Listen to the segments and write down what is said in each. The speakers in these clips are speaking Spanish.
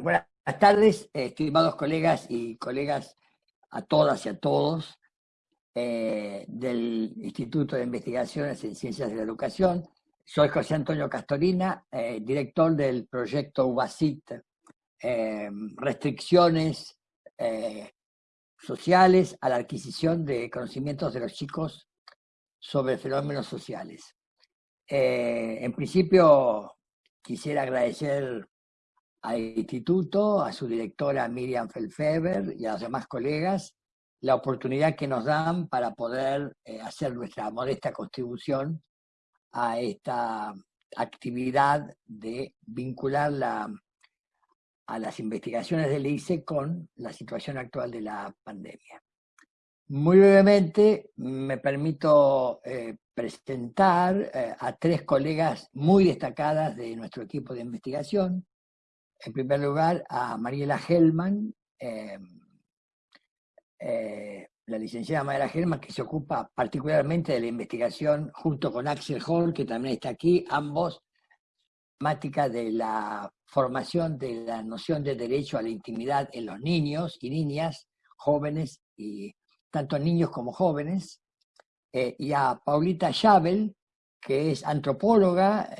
Buenas tardes, estimados colegas y colegas, a todas y a todos eh, del Instituto de Investigaciones en Ciencias de la Educación. Soy José Antonio Castorina, eh, director del proyecto UBASIT, eh, restricciones sociales a la adquisición de conocimientos de los chicos sobre fenómenos sociales. en principio, quisiera agradecer al instituto, a su directora Miriam Felfeber y a los demás colegas, la oportunidad que nos dan para poder eh, hacer nuestra modesta contribución a esta actividad de vincular a las investigaciones del ICE con la situación actual de la pandemia. Muy brevemente me permito eh, presentar eh, a tres colegas muy destacadas de nuestro equipo de investigación, en primer lugar, a Mariela Hellman, eh, eh, la licenciada Mariela Hellman, que se ocupa particularmente de la investigación junto con Axel Hall, que también está aquí, ambos temática de la formación de la noción de derecho a la intimidad en los niños y niñas, jóvenes y tanto niños como jóvenes, eh, y a Paulita Schabel, que es antropóloga,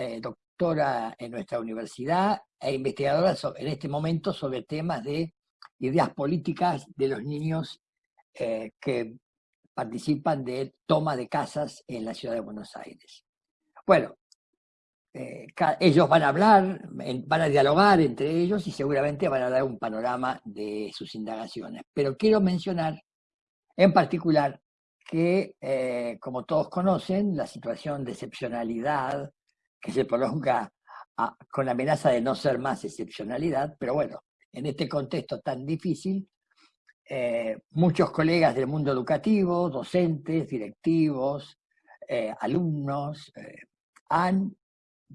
doctora en nuestra universidad e investigadora en este momento sobre temas de ideas políticas de los niños eh, que participan de toma de casas en la ciudad de Buenos Aires. Bueno, eh, ellos van a hablar, van a dialogar entre ellos y seguramente van a dar un panorama de sus indagaciones. Pero quiero mencionar en particular que, eh, como todos conocen, la situación de excepcionalidad que se prolonga con la amenaza de no ser más excepcionalidad, pero bueno, en este contexto tan difícil, eh, muchos colegas del mundo educativo, docentes, directivos, eh, alumnos, eh, han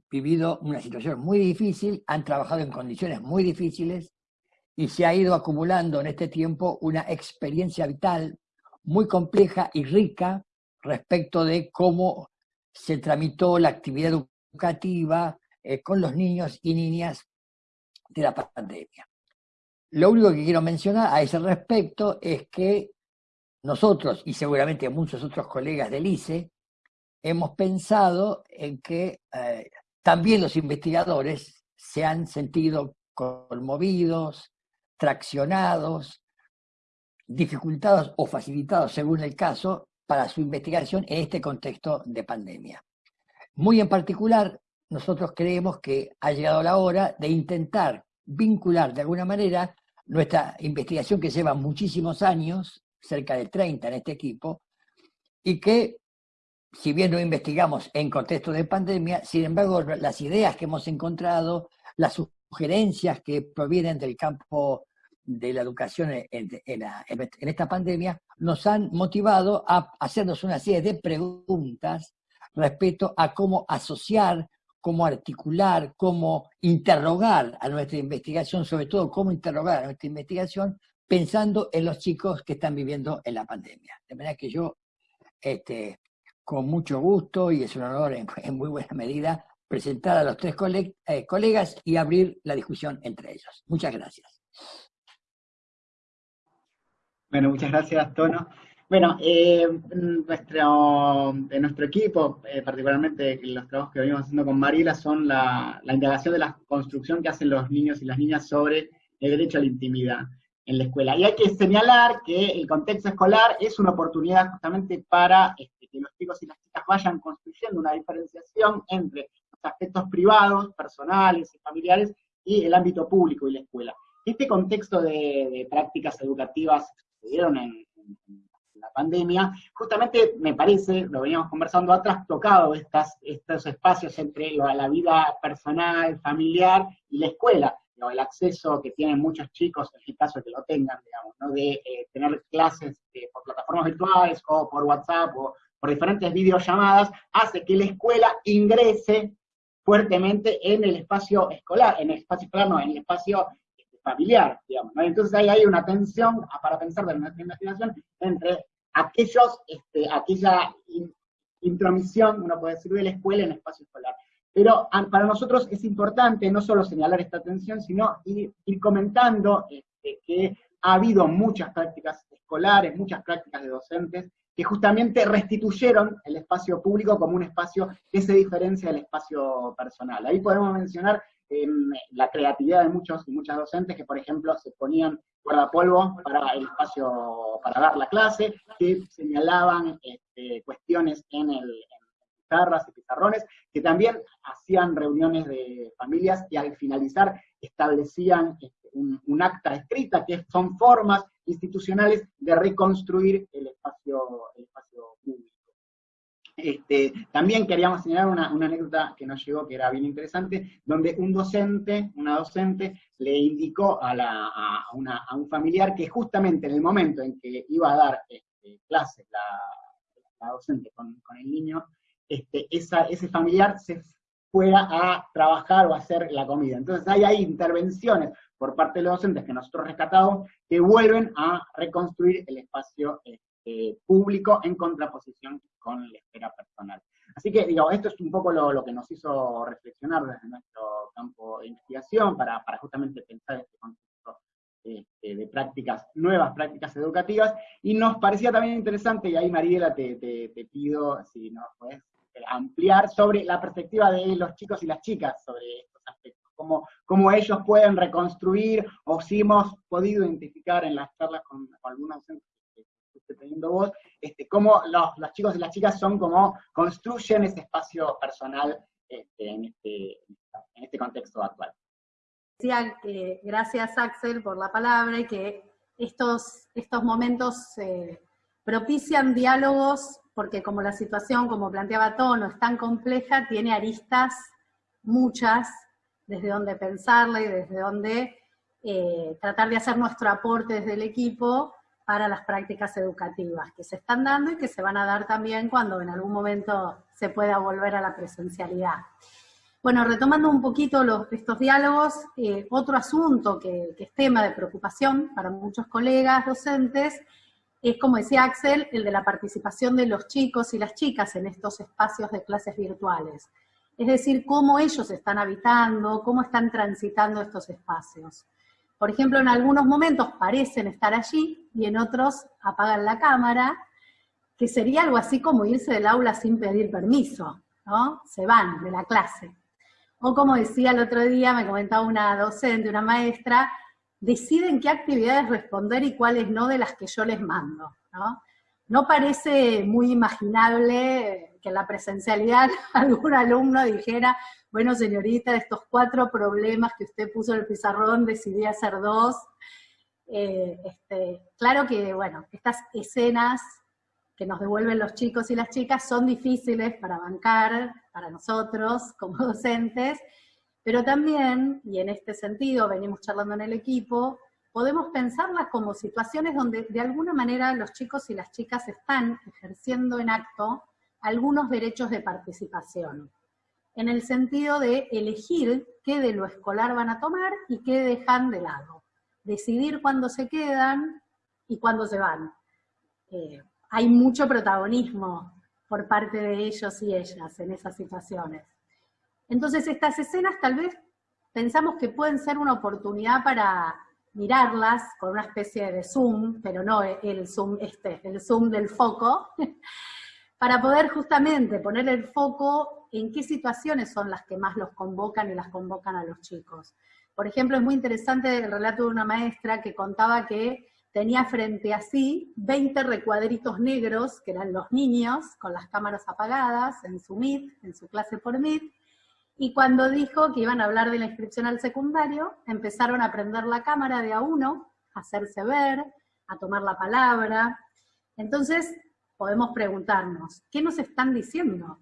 vivido una situación muy difícil, han trabajado en condiciones muy difíciles y se ha ido acumulando en este tiempo una experiencia vital muy compleja y rica respecto de cómo se tramitó la actividad educativa, eh, con los niños y niñas de la pandemia. Lo único que quiero mencionar a ese respecto es que nosotros, y seguramente muchos otros colegas del ICE, hemos pensado en que eh, también los investigadores se han sentido conmovidos, traccionados, dificultados o facilitados, según el caso, para su investigación en este contexto de pandemia. Muy en particular, nosotros creemos que ha llegado la hora de intentar vincular de alguna manera nuestra investigación que lleva muchísimos años, cerca de 30 en este equipo, y que, si bien no investigamos en contexto de pandemia, sin embargo, las ideas que hemos encontrado, las sugerencias que provienen del campo de la educación en, en esta pandemia, nos han motivado a hacernos una serie de preguntas respecto a cómo asociar cómo articular, cómo interrogar a nuestra investigación, sobre todo cómo interrogar a nuestra investigación pensando en los chicos que están viviendo en la pandemia. De manera que yo, este, con mucho gusto, y es un honor en, muy buena medida, presentar a los tres eh, colegas y abrir la discusión entre ellos. Muchas gracias. Bueno, muchas gracias, Tono. Bueno, eh, nuestro, de nuestro equipo, eh, particularmente los trabajos que venimos haciendo con Mariela, son la, indagación de la construcción que hacen los niños y las niñas sobre el derecho a la intimidad en la escuela. Y hay que señalar que el contexto escolar es una oportunidad justamente para este, que los chicos y las chicas vayan construyendo una diferenciación entre los aspectos privados, personales y familiares y el ámbito público y la escuela. Este contexto de, prácticas educativas que se dieron en la pandemia, justamente me parece, lo veníamos conversando, ha trastocado estas, estos espacios entre la vida personal, familiar y la escuela. el acceso que tienen muchos chicos, en el caso que lo tengan, digamos, ¿no? de eh, tener clases eh, por plataformas virtuales o por WhatsApp o por diferentes videollamadas, hace que la escuela ingrese fuertemente en el espacio escolar, en el espacio escolar, no, en el espacio familiar, digamos. Entonces ahí hay una tensión para pensar de nuestra investigación entre aquellos, este, aquella intromisión, uno puede decir, de la escuela en el espacio escolar. Pero para nosotros es importante no solo señalar esta tensión, sino ir, comentando este, que ha habido muchas prácticas escolares, muchas prácticas de docentes, que justamente restituyeron el espacio público como un espacio que se diferencia del espacio personal. Ahí podemos mencionar la creatividad de muchos y muchas docentes que, por ejemplo, se ponían guardapolvo para el espacio, para dar la clase, que señalaban este, cuestiones en, el, pizarras y pizarrones, que también hacían reuniones de familias y al finalizar establecían este, un, acta escrita, que son formas institucionales de reconstruir el espacio, el espacio público. Este, también queríamos señalar una, anécdota que nos llegó que era bien interesante, donde un docente, una docente, le indicó a, la, a, un familiar que justamente en el momento en que iba a dar este, clases la, docente con, el niño, este, ese familiar se fuera a trabajar o a hacer la comida. Entonces hay ahí intervenciones por parte de los docentes que nosotros rescatamos que vuelven a reconstruir el espacio este, público en contraposición con la esfera personal. Así que, digo, esto es un poco lo, que nos hizo reflexionar desde nuestro campo de investigación para, justamente pensar este concepto este, de prácticas, nuevas prácticas educativas, y nos parecía también interesante, y ahí Mariela te, te pido si nos puedes ampliar sobre la perspectiva de los chicos y las chicas sobre estos aspectos, cómo, ellos pueden reconstruir, o si hemos podido identificar en las charlas con, algunos que estoy teniendo vos, este, cómo los, chicos y las chicas son como construyen ese espacio personal este, en, este, en este contexto actual. Decía que gracias Axel por la palabra y que estos, estos momentos eh, propician diálogos porque como la situación, como planteaba Tono, es tan compleja, tiene aristas muchas, desde donde pensarla y desde donde eh, tratar de hacer nuestro aporte desde el equipo para las prácticas educativas que se están dando y que se van a dar también cuando en algún momento se pueda volver a la presencialidad. Bueno, retomando un poquito los, estos diálogos, eh, otro asunto que, que es tema de preocupación para muchos colegas docentes es, como decía Axel, el de la participación de los chicos y las chicas en estos espacios de clases virtuales. Es decir, cómo ellos están habitando, cómo están transitando estos espacios. Por ejemplo, en algunos momentos parecen estar allí y en otros apagan la cámara, que sería algo así como irse del aula sin pedir permiso, ¿no? Se van de la clase. O como decía el otro día, me comentaba una docente, una maestra, deciden qué actividades responder y cuáles no de las que yo les mando, ¿no? No parece muy imaginable en la presencialidad algún alumno dijera, bueno señorita, de estos cuatro problemas que usted puso en el pizarrón, decidí hacer dos. Eh, este, claro que, bueno, estas escenas que nos devuelven los chicos y las chicas son difíciles para bancar, para nosotros como docentes, pero también, y en este sentido venimos charlando en el equipo, podemos pensarlas como situaciones donde de alguna manera los chicos y las chicas están ejerciendo en acto algunos derechos de participación, en el sentido de elegir qué de lo escolar van a tomar y qué dejan de lado, decidir cuándo se quedan y cuándo se van. Eh, hay mucho protagonismo por parte de ellos y ellas en esas situaciones. Entonces estas escenas tal vez pensamos que pueden ser una oportunidad para mirarlas con una especie de zoom, pero no el zoom este, el zoom del foco, para poder justamente poner el foco en qué situaciones son las que más los convocan y las convocan a los chicos. Por ejemplo, es muy interesante el relato de una maestra que contaba que tenía frente a sí 20 recuadritos negros, que eran los niños, con las cámaras apagadas, en su Meet, en su clase por Meet, y cuando dijo que iban a hablar de la inscripción al secundario, empezaron a prender la cámara de a uno, a hacerse ver, a tomar la palabra. Entonces, podemos preguntarnos, ¿qué nos están diciendo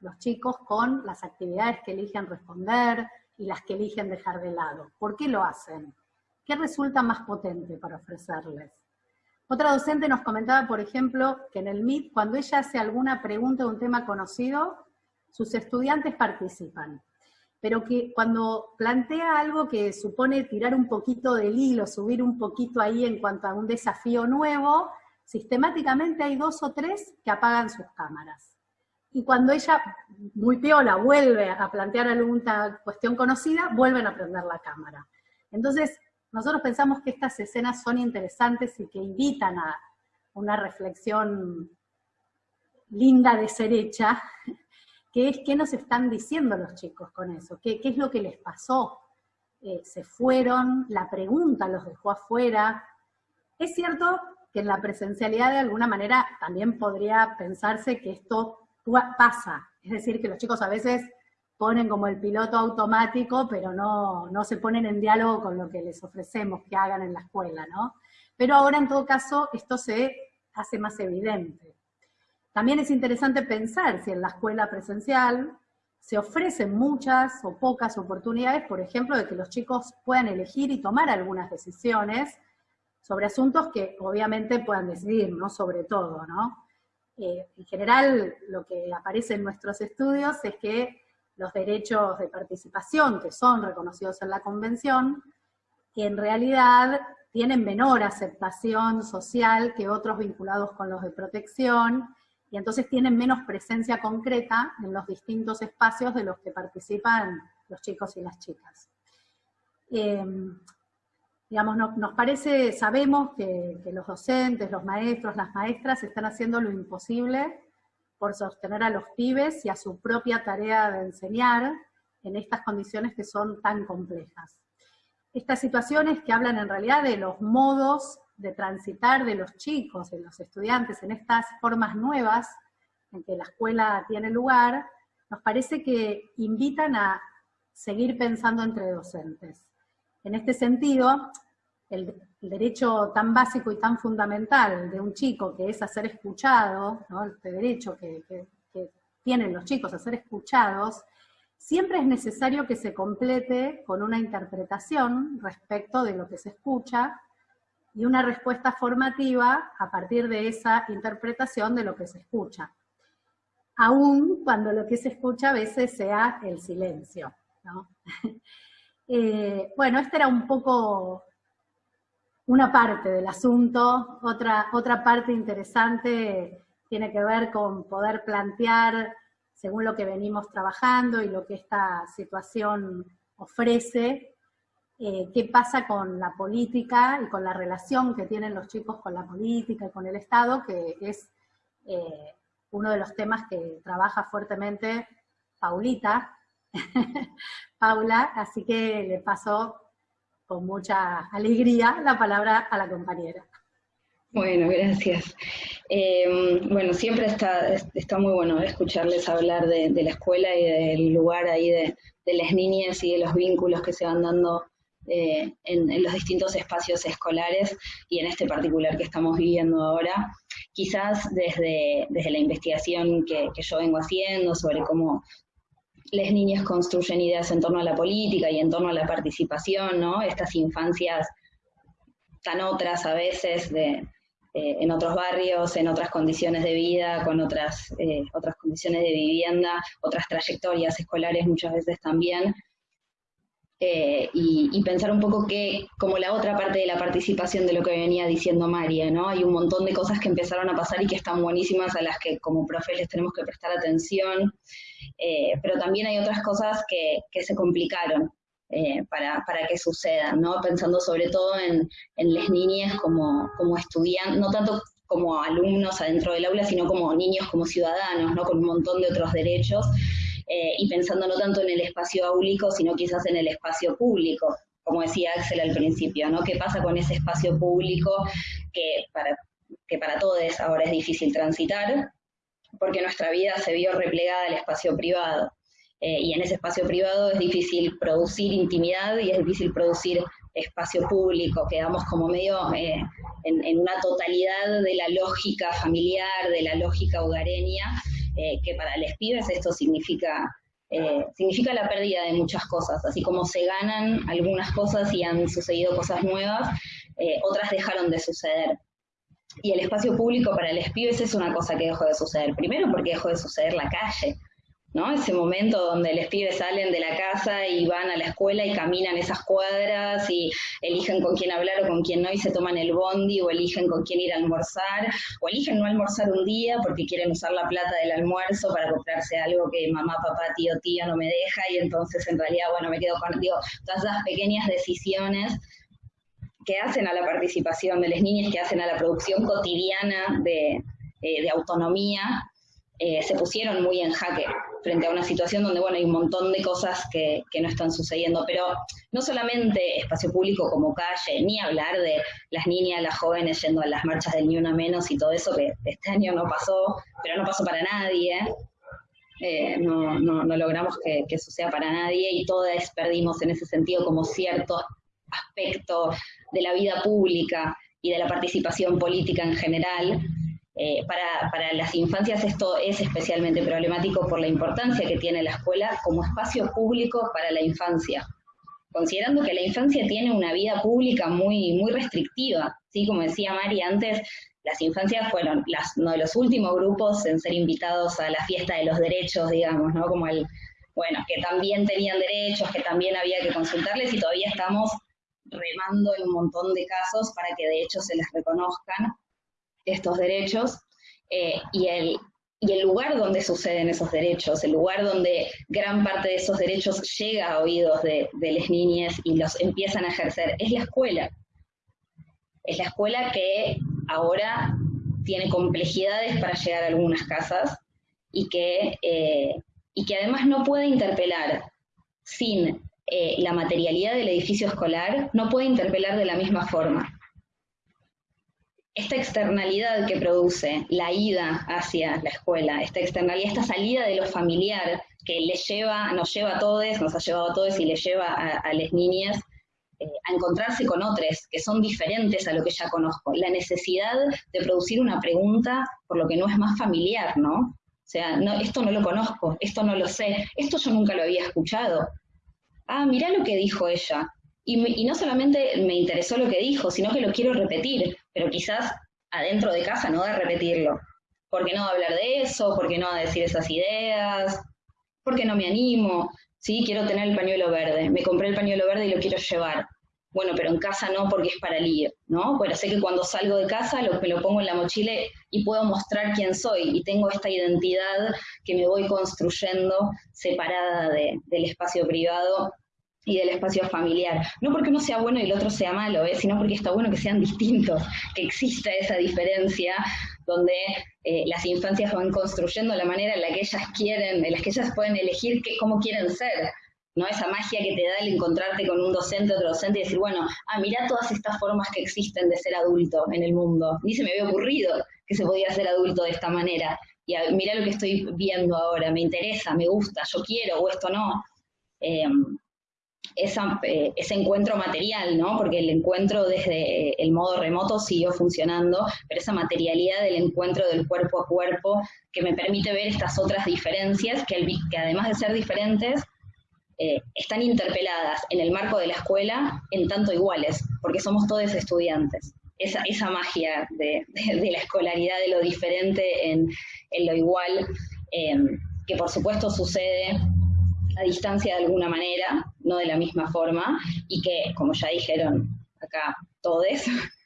los chicos con las actividades que eligen responder y las que eligen dejar de lado? ¿Por qué lo hacen? ¿Qué resulta más potente para ofrecerles? Otra docente nos comentaba, por ejemplo, que en el MIT, cuando ella hace alguna pregunta de un tema conocido, sus estudiantes participan, pero que cuando plantea algo que supone tirar un poquito del hilo, subir un poquito ahí en cuanto a un desafío nuevo, sistemáticamente hay dos o tres que apagan sus cámaras. y cuando ella, muy piola, vuelve a plantear alguna cuestión conocida, vuelven a prender la cámara. Entonces, nosotros pensamos que estas escenas son interesantes y que invitan a una reflexión linda de ser hecha, que es qué nos están diciendo los chicos con eso, qué, es lo que les pasó, eh, se fueron, la pregunta los dejó afuera. Es cierto que en la presencialidad de alguna manera también podría pensarse que esto pasa, es decir, que los chicos a veces ponen como el piloto automático, pero no, no se ponen en diálogo con lo que les ofrecemos que hagan en la escuela, ¿no? Pero ahora en todo caso esto se hace más evidente. También es interesante pensar si en la escuela presencial se ofrecen muchas o pocas oportunidades, por ejemplo, de que los chicos puedan elegir y tomar algunas decisiones sobre asuntos que obviamente puedan decidir, ¿no? Sobre todo, ¿no? Eh, en general, lo que aparece en nuestros estudios es que los derechos de participación que son reconocidos en la Convención, en realidad tienen menor aceptación social que otros vinculados con los de protección, y entonces tienen menos presencia concreta en los distintos espacios de los que participan los chicos y las chicas. Em, digamos, nos parece, sabemos que, que los docentes, los maestros, las maestras están haciendo lo imposible por sostener a los pibes y a su propia tarea de enseñar en estas condiciones que son tan complejas. Estas situaciones que hablan en realidad de los modos de transitar de los chicos, de los estudiantes, en estas formas nuevas en que la escuela tiene lugar, nos parece que invitan a seguir pensando entre docentes. En este sentido, el, derecho tan básico y tan fundamental de un chico, que es a ser escuchado, este derecho que, tienen los chicos a ser escuchados, siempre es necesario que se complete con una interpretación respecto de lo que se escucha y una respuesta formativa a partir de esa interpretación de lo que se escucha. Aún cuando lo que se escucha a veces sea el silencio. Eh, bueno, esta era un poco una parte del asunto, otra, otra parte interesante tiene que ver con poder plantear, según lo que venimos trabajando y lo que esta situación ofrece, eh, qué pasa con la política y con la relación que tienen los chicos con la política y con el Estado, que es eh, uno de los temas que trabaja fuertemente Paulita, Paula, así que le paso con mucha alegría la palabra a la compañera. Bueno, gracias. Eh, bueno, siempre está, está muy bueno escucharles hablar de, la escuela y del lugar ahí de, las niñas y de los vínculos que se van dando eh, en, los distintos espacios escolares y en este particular que estamos viviendo ahora. Quizás desde, desde la investigación que, que yo vengo haciendo sobre cómo las niñas construyen ideas en torno a la política y en torno a la participación, ¿no? Estas infancias tan otras a veces de, eh, en otros barrios, en otras condiciones de vida, con otras, eh, otras condiciones de vivienda, otras trayectorias escolares muchas veces también. Eh, y, pensar un poco que, como la otra parte de la participación de lo que venía diciendo María, ¿no? Hay un montón de cosas que empezaron a pasar y que están buenísimas a las que como profes les tenemos que prestar atención, pero también hay otras cosas que, que se complicaron, eh, para, para, que sucedan, ¿no? Pensando sobre todo en, en las niñas como, como estudiantes, no tanto como alumnos adentro del aula, sino como niños, como ciudadanos, ¿no? Con un montón de otros derechos, eh, y pensando no tanto en el espacio áulico, sino quizás en el espacio público, como decía Axel al principio, ¿no? ¿Qué pasa con ese espacio público que para, que para todos ahora es difícil transitar? Porque nuestra vida se vio replegada al espacio privado. Eh, y en ese espacio privado es difícil producir intimidad y es difícil producir espacio público, quedamos como medio eh, en, una totalidad de la lógica familiar, de la lógica hogareña, eh, que para los pibes esto significa, significa la pérdida de muchas cosas, así como se ganan algunas cosas y han sucedido cosas nuevas, otras dejaron de suceder. Y el espacio público para los pibes es una cosa que dejó de suceder. Primero porque dejó de suceder la calle, ¿no? Ese momento donde los pibes salen de la casa y van a la escuela y caminan esas cuadras y eligen con quién hablar o con quién no y se toman el bondi o eligen con quién ir a almorzar o eligen no almorzar un día porque quieren usar la plata del almuerzo para comprarse algo que mamá, papá, tío, tía no me deja y entonces en realidad, bueno, me quedo con, todas esas pequeñas decisiones que hacen a la participación de las niñas, que hacen a la producción cotidiana de, eh, autonomía, eh, se pusieron muy en jaque frente a una situación donde, bueno, hay un montón de cosas que, que, no están sucediendo, pero no solamente espacio público como calle, ni hablar de las niñas, las jóvenes yendo a las marchas del Ni Una Menos y todo eso, que este año no pasó, pero no pasó para nadie, eh, no, no, no, logramos que, que, sea para nadie y todas perdimos en ese sentido como cierto aspecto de la vida pública y de la participación política en general, eh, para, para, las infancias esto es especialmente problemático por la importancia que tiene la escuela como espacio público para la infancia, considerando que la infancia tiene una vida pública muy, muy restrictiva. ¿sí? Como decía Mari antes, las infancias fueron las, uno de los últimos grupos en ser invitados a la fiesta de los derechos, digamos, ¿no? Como el, bueno, que también tenían derechos, que también había que consultarles y todavía estamos remando en un montón de casos para que de hecho se les reconozcan estos derechos eh, y, el, y el lugar donde suceden esos derechos, el lugar donde gran parte de esos derechos llega a oídos de, las niñas y los empiezan a ejercer, es la escuela. Es la escuela que ahora tiene complejidades para llegar a algunas casas y que, eh, y que además no puede interpelar sin eh, la materialidad del edificio escolar, no puede interpelar de la misma forma esta externalidad que produce la ida hacia la escuela, esta externalidad, esta salida de lo familiar que le lleva, nos lleva a todos, nos ha llevado a todos y le lleva a, las niñas eh, a encontrarse con otros que son diferentes a lo que ya conozco. La necesidad de producir una pregunta por lo que no es más familiar, ¿no? O sea, no, esto no lo conozco, esto no lo sé, esto yo nunca lo había escuchado. Ah, mirá lo que dijo ella. Y, no solamente me interesó lo que dijo, sino que lo quiero repetir, pero quizás adentro de casa no de repetirlo. ¿Por qué no hablar de eso? ¿Por qué no decir esas ideas? ¿Por qué no me animo? Sí, quiero tener el pañuelo verde. Me compré el pañuelo verde y lo quiero llevar. Bueno, pero en casa no porque es para el ¿no? Bueno, sé que cuando salgo de casa lo, me lo pongo en la mochila y puedo mostrar quién soy y tengo esta identidad que me voy construyendo separada de, del espacio privado y del espacio familiar. No porque uno sea bueno y el otro sea malo, ¿eh? sino porque está bueno que sean distintos, que exista esa diferencia donde eh, las infancias van construyendo la manera en la que ellas quieren, en la que ellas pueden elegir qué, cómo quieren ser. ¿no? Esa magia que te da el encontrarte con un docente, otro docente y decir, bueno, ah, mira todas estas formas que existen de ser adulto en el mundo. Ni se me había ocurrido que se podía ser adulto de esta manera. Y mira lo que estoy viendo ahora, me interesa, me gusta, yo quiero o esto no. Eh, esa, eh, ese encuentro material, ¿no? Porque el encuentro desde el modo remoto siguió funcionando, pero esa materialidad del encuentro del cuerpo a cuerpo que me permite ver estas otras diferencias que, además de ser diferentes, eh, están interpeladas en el marco de la escuela en tanto iguales, porque somos todos estudiantes. Esa, esa magia de, de, la escolaridad, de lo diferente en, en lo igual, eh, que por supuesto sucede a distancia de alguna manera, no de la misma forma, y que, como ya dijeron acá todos,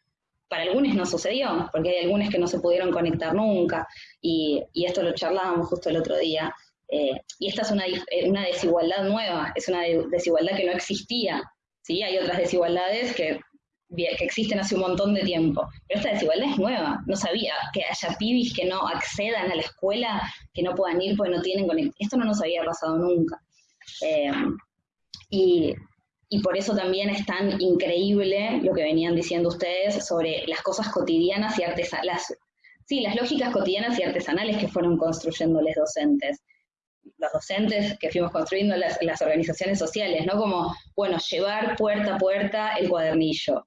para algunos no sucedió, porque hay algunos que no se pudieron conectar nunca, y, y esto lo charlábamos justo el otro día, eh, y esta es una, eh, una, desigualdad nueva, es una desigualdad que no existía, ¿sí? Hay otras desigualdades que, que existen hace un montón de tiempo, pero esta desigualdad es nueva, no sabía que haya pibis que no accedan a la escuela, que no puedan ir porque no tienen conexión, esto no nos había pasado nunca. Eh, y, y, por eso también es tan increíble lo que venían diciendo ustedes sobre las cosas cotidianas y artesanales, sí, las lógicas cotidianas y artesanales que fueron construyendo los docentes. Los docentes que fuimos construyendo las, las organizaciones sociales, ¿no? Como, bueno, llevar puerta a puerta el cuadernillo,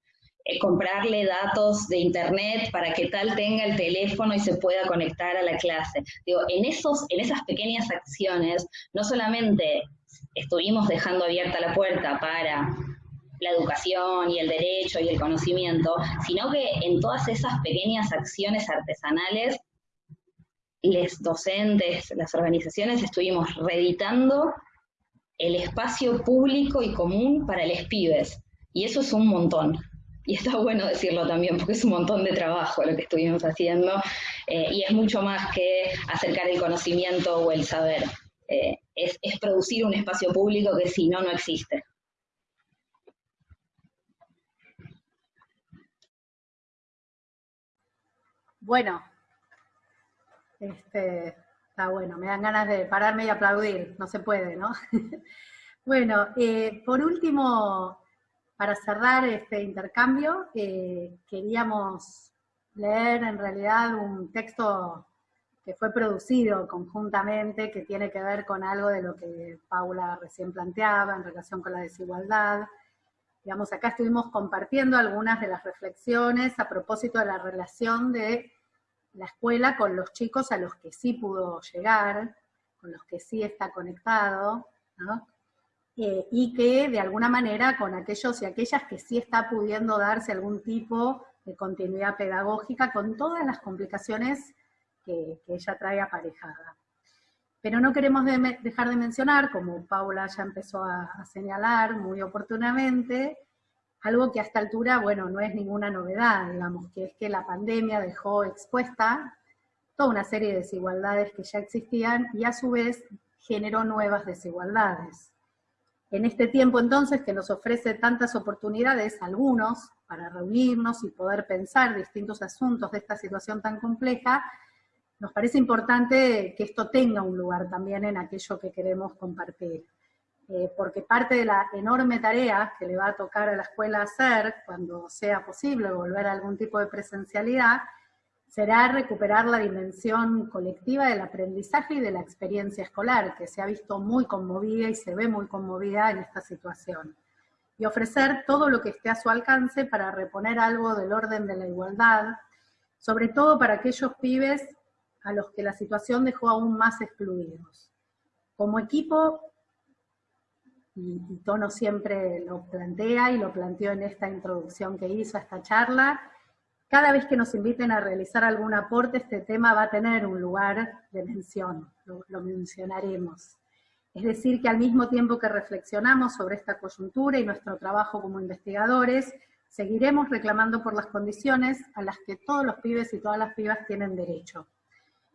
comprarle datos de internet para que tal tenga el teléfono y se pueda conectar a la clase. Digo, en, esos, en esas pequeñas acciones, no solamente estuvimos dejando abierta la puerta para la educación y el derecho y el conocimiento, sino que en todas esas pequeñas acciones artesanales los docentes, las organizaciones, estuvimos reeditando el espacio público y común para los pibes. Y eso es un montón. Y está bueno decirlo también, porque es un montón de trabajo lo que estuvimos haciendo, eh, y es mucho más que acercar el conocimiento o el saber. Eh, es, producir un espacio público que si no, no existe. Bueno, este, está bueno, me dan ganas de pararme y aplaudir, no se puede, ¿no? bueno, eh, por último, para cerrar este intercambio, eh, queríamos leer en realidad un texto que fue producido conjuntamente, que tiene que ver con algo de lo que Paula recién planteaba en relación con la desigualdad. Digamos, acá estuvimos compartiendo algunas de las reflexiones a propósito de la relación de la escuela con los chicos a los que sí pudo llegar, con los que sí está conectado, y que de alguna manera con aquellos y aquellas que sí está pudiendo darse algún tipo de continuidad pedagógica con todas las complicaciones que, ella trae aparejada. Pero no queremos dejar de mencionar, como Paula ya empezó a señalar muy oportunamente, algo que a esta altura, bueno, no es ninguna novedad, digamos, que es que la pandemia dejó expuesta toda una serie de desigualdades que ya existían y a su vez generó nuevas desigualdades. En este tiempo entonces que nos ofrece tantas oportunidades, algunos, para reunirnos y poder pensar distintos asuntos de esta situación tan compleja, nos parece importante que esto tenga un lugar también en aquello que queremos compartir. Eh, porque parte de la enorme tarea que le va a tocar a la escuela hacer, cuando sea posible volver a algún tipo de presencialidad, será recuperar la dimensión colectiva del aprendizaje y de la experiencia escolar, que se ha visto muy conmovida y se ve muy conmovida en esta situación. Y ofrecer todo lo que esté a su alcance para reponer algo del orden de la igualdad, sobre todo para aquellos pibes a los que la situación dejó aún más excluidos. Como equipo y, Tono siempre lo plantea y lo planteó en esta introducción que hizo a esta charla, cada vez que nos inviten a realizar algún aporte, este tema va a tener un lugar de mención, lo, mencionaremos. Es decir, que al mismo tiempo que reflexionamos sobre esta coyuntura y nuestro trabajo como investigadores, seguiremos reclamando por las condiciones a las que todos los pibes y todas las pibas tienen derecho.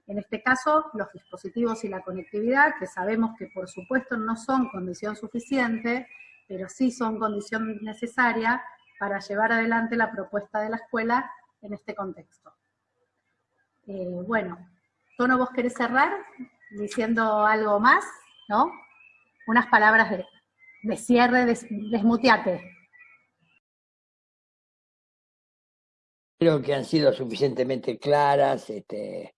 En este caso, los dispositivos y la conectividad, que sabemos que por supuesto no son condición suficiente, pero sí son condición necesaria para llevar adelante la propuesta de la escuela en este contexto. Eh, bueno, Tono, ¿vos querés cerrar diciendo algo más? ¿No? Unas palabras de, cierre, desmuteate. Creo que han sido suficientemente claras, este,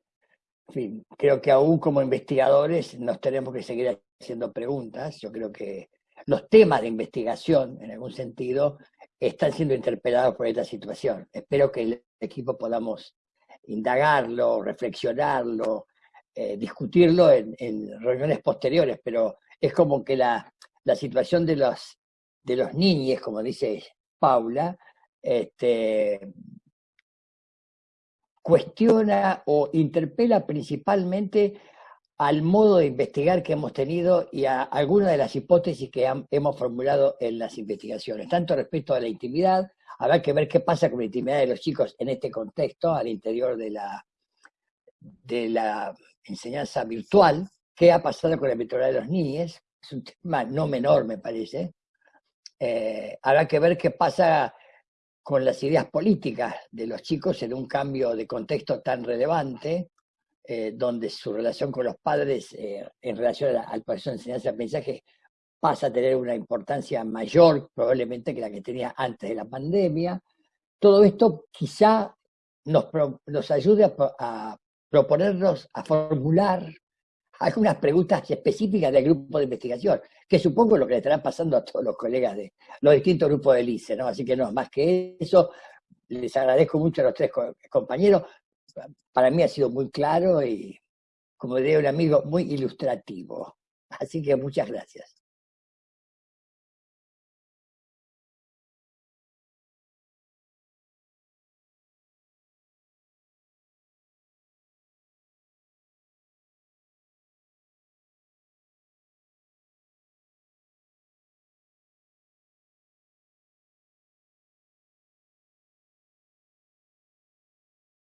creo que aún como investigadores nos tenemos que seguir haciendo preguntas. Yo creo que los temas de investigación, en algún sentido, están siendo interpelados por esta situación. Espero que equipo podamos indagarlo, reflexionarlo, eh, discutirlo en, reuniones posteriores, pero es como que la, situación de los, de los niños, como dice Paula, este, cuestiona o interpela principalmente al modo de investigar que hemos tenido y a algunas de las hipótesis que hemos formulado en las investigaciones, tanto respecto a la intimidad, habrá que ver qué pasa con la intimidad de los chicos en este contexto, al interior de la, de la enseñanza virtual, qué ha pasado con la virtualidad de los niños, es un tema no menor me parece, eh, habrá que ver qué pasa con las ideas políticas de los chicos en un cambio de contexto tan relevante, eh, donde su relación con los padres eh, en relación al proceso de enseñanza-aprendizaje pasa a tener una importancia mayor probablemente que la que tenía antes de la pandemia. Todo esto quizá nos, nos ayude a, proponernos, a formular algunas preguntas específicas del grupo de investigación, que supongo lo que le estará pasando a todos los colegas de los distintos grupos del ICE, ¿no? Así que no, más que eso, les agradezco mucho a los tres compañeros. Para mí ha sido muy claro y, como diría un amigo, muy ilustrativo. Así que muchas gracias.